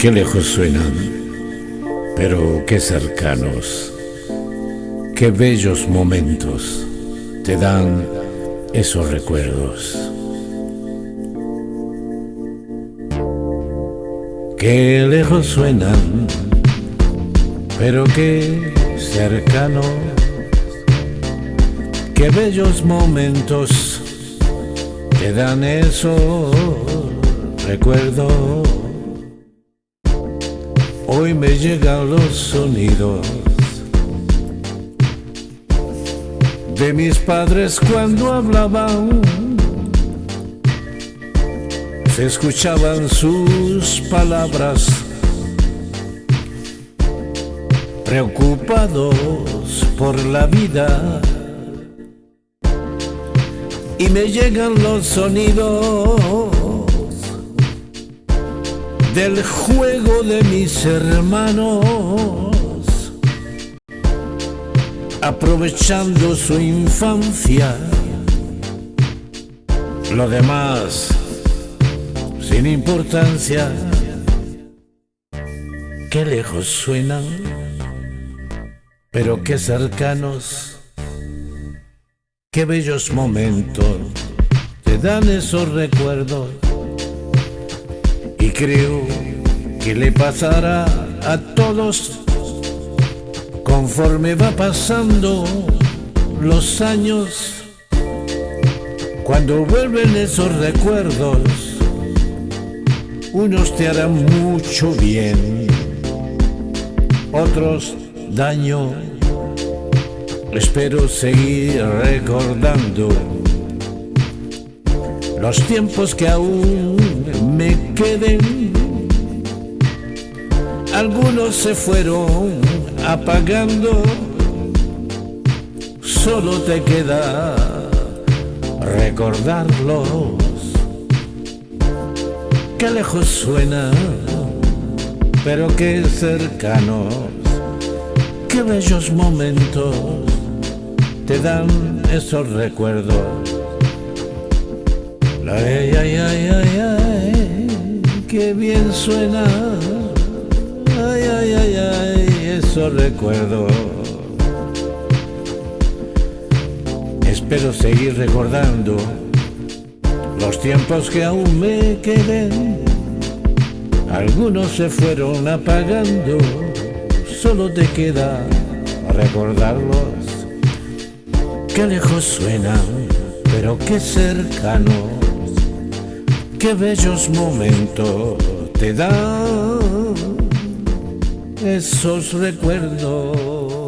Qué lejos suenan, pero qué cercanos. Qué bellos momentos te dan esos recuerdos. Qué lejos suenan, pero qué cercanos. Qué bellos momentos te dan esos recuerdos. Hoy me llegan los sonidos de mis padres cuando hablaban. Se escuchaban sus palabras, preocupados por la vida. Y me llegan los sonidos del juego de mis hermanos, aprovechando su infancia. Lo demás, sin importancia, qué lejos suenan, pero qué cercanos, qué bellos momentos te dan esos recuerdos y creo que le pasará a todos conforme va pasando los años. Cuando vuelven esos recuerdos, unos te harán mucho bien, otros daño. Espero seguir recordando los tiempos que aún me queden. Algunos se fueron apagando, solo te queda recordarlos. Qué lejos suena, pero qué cercanos, qué bellos momentos te dan esos recuerdos Ay, ay, ay, ay, ay, qué bien suena. Ay, ay, ay, ay, eso recuerdo. Espero seguir recordando los tiempos que aún me queden. Algunos se fueron apagando, solo te queda recordarlos. Qué lejos suenan, pero qué cercanos qué bellos momentos te dan esos recuerdos.